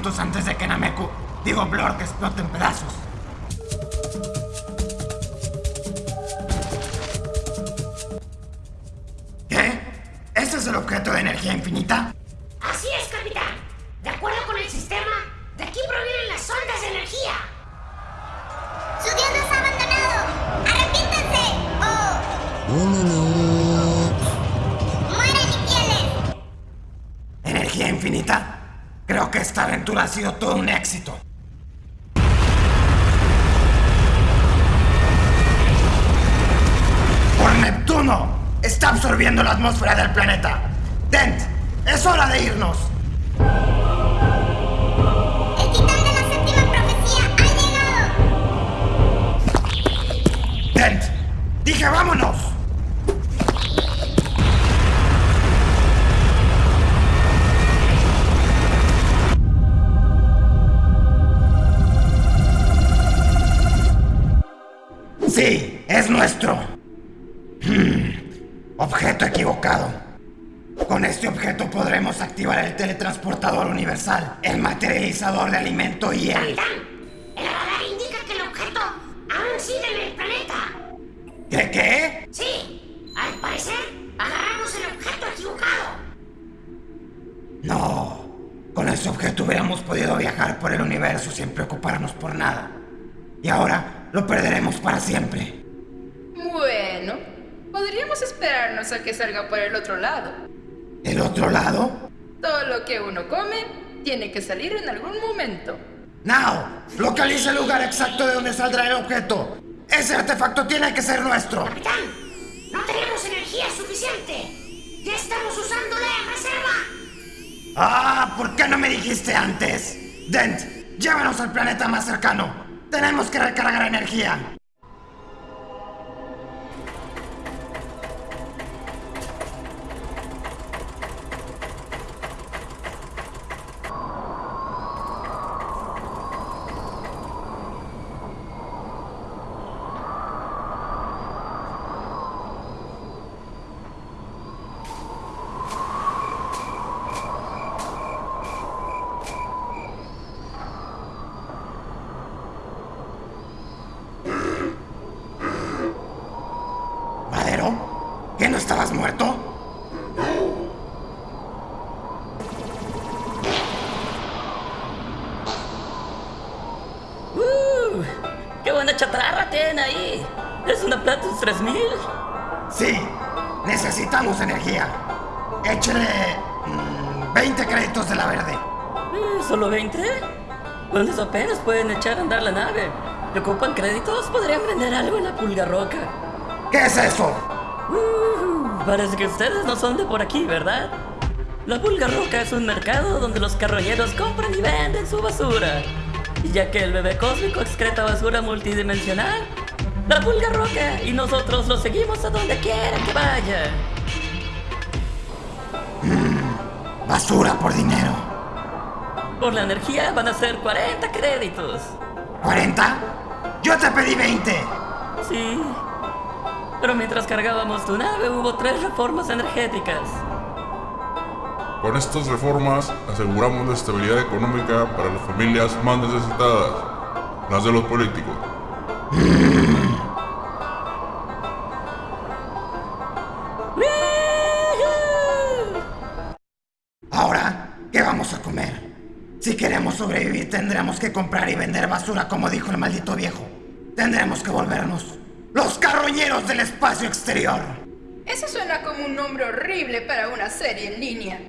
minutos antes de que Nameku, digo Blor, que explote en pedazos. ¿Qué? ¿Ese es el objeto de energía infinita? Así es, capitán. De acuerdo con el sistema, de aquí provienen las ondas de energía. ¡Su dios nos ha abandonado! ¡Arrepiéntanse! ¡O mueran infieles! ¿Energía infinita? Creo que esta aventura ha sido todo un éxito. ¡Por Neptuno! Está absorbiendo la atmósfera del planeta. Dent, es hora de irnos. ¡El titán de la séptima profecía ha llegado! Dent, dije vámonos. Objeto equivocado. Con este objeto podremos activar el teletransportador universal, el materializador de alimento y el... Capitán, el radar indica que el objeto aún sigue en el planeta. ¿Qué qué? Sí, al parecer agarramos el objeto equivocado. No. Con ese objeto hubiéramos podido viajar por el universo sin preocuparnos por nada. Y ahora lo perderemos para siempre. Bueno, podríamos esperarnos a que salga por el otro lado. ¿El otro lado? Todo lo que uno come tiene que salir en algún momento. Now, localiza el lugar exacto de donde saldrá el objeto. Ese artefacto tiene que ser nuestro. Capitán, no tenemos energía suficiente. Ya estamos usándola en reserva. Ah, ¿por qué no me dijiste antes? Dent, llévanos al planeta más cercano. Tenemos que recargar energía. ¿Es una Platus 3000? Sí, necesitamos energía. Échale mm, 20 créditos de la verde. Eh, ¿Solo 20? Con eso apenas pueden echar a andar la nave. ¿Le ocupan créditos? Podrían vender algo en la pulga roca. ¿Qué es eso? Uh, parece que ustedes no son de por aquí, ¿verdad? La pulga roca es un mercado donde los carroñeros compran y venden su basura. Y ya que el bebé cósmico excreta basura multidimensional, la pulga roca y nosotros lo seguimos a donde quiera que vaya. Basura por dinero. Por la energía van a ser 40 créditos. ¿40? Yo te pedí 20. Sí. Pero mientras cargábamos tu nave hubo tres reformas energéticas. Con estas reformas aseguramos la estabilidad económica para las familias más necesitadas, las de los políticos. Ahora, ¿qué vamos a comer? Si queremos sobrevivir tendremos que comprar y vender basura como dijo el maldito viejo. Tendremos que volvernos los carroñeros del espacio exterior. Eso suena como un nombre horrible para una serie en línea.